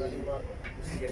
Sige.